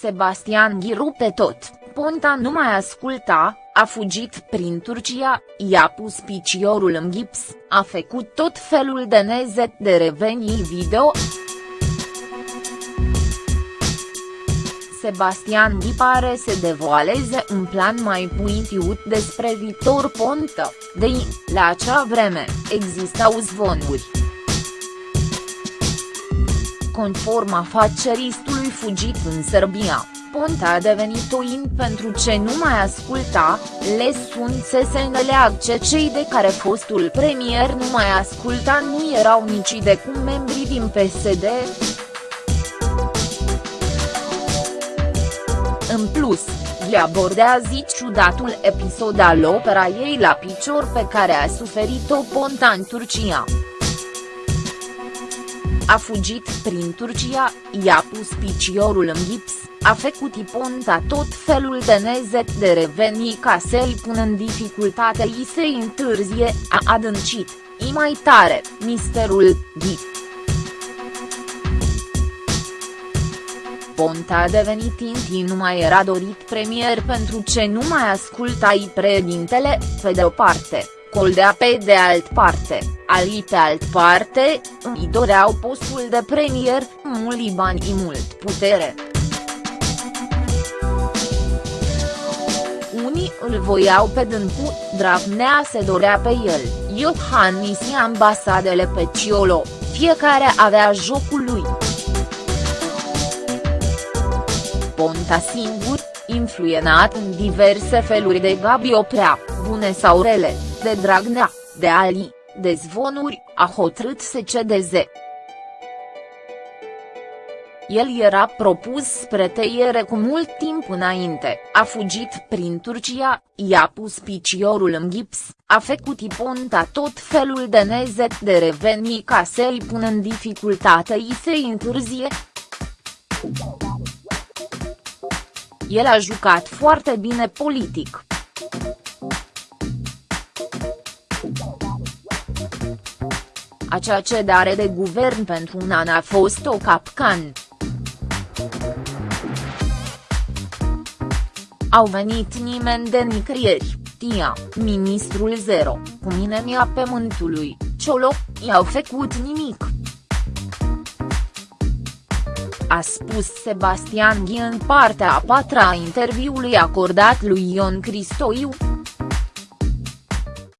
Sebastian Ghi rupe tot, Ponta nu mai asculta, a fugit prin Turcia, i-a pus piciorul în gips, a făcut tot felul de nezet de revenii video. Sebastian Ghi pare să devoaleze un plan mai puitiut despre Victor Ponta, de la acea vreme, existau zvonuri. Conform afaceristului fugit în Serbia, Ponta a devenit oin pentru ce nu mai asculta, le sunt să se înțeleagă cei de care fostul premier nu mai asculta nu erau nici de cum membrii din PSD. În plus, le abordează ciudatul episod al opera ei la picior pe care a suferit-o Ponta în Turcia a fugit prin Turcia, i-a pus piciorul în gips, a făcut iponta tot felul de nezet de revenii ca să-l pună în dificultate i se întârzie, a adâncit, i mai tare, misterul, Ghi. Ponta a devenit inti nu mai era dorit premier pentru ce nu mai asculta-i președintele, pe de o parte, Coldea pe de alt parte, alii pe alt parte, îi doreau postul de premier, mult bani și mult putere. Unii îl voiau pe Dâncu, Dragnea se dorea pe el, Iohannis și ambasadele pe Ciolo, fiecare avea jocul lui. Ponta singur, influenat în diverse feluri de Gabi Oprea, bune sau rele, de Dragnea, de Ali, de zvonuri, a hotărât să cedeze. El era propus spre tăiere cu mult timp înainte, a fugit prin Turcia, i-a pus piciorul în gips, a făcut iponta tot felul de nezet de revenii ca să-i pună în dificultate i se întârzie. El a jucat foarte bine politic. Acea cedare de guvern pentru un an a fost o capcan. Au venit nimeni de nicăieri, tia, ministrul zero, cu mine mi-a pământului, Ciolo, i-au făcut nimic. A spus Sebastian Ghi în partea a patra a interviului acordat lui Ion Cristoiu.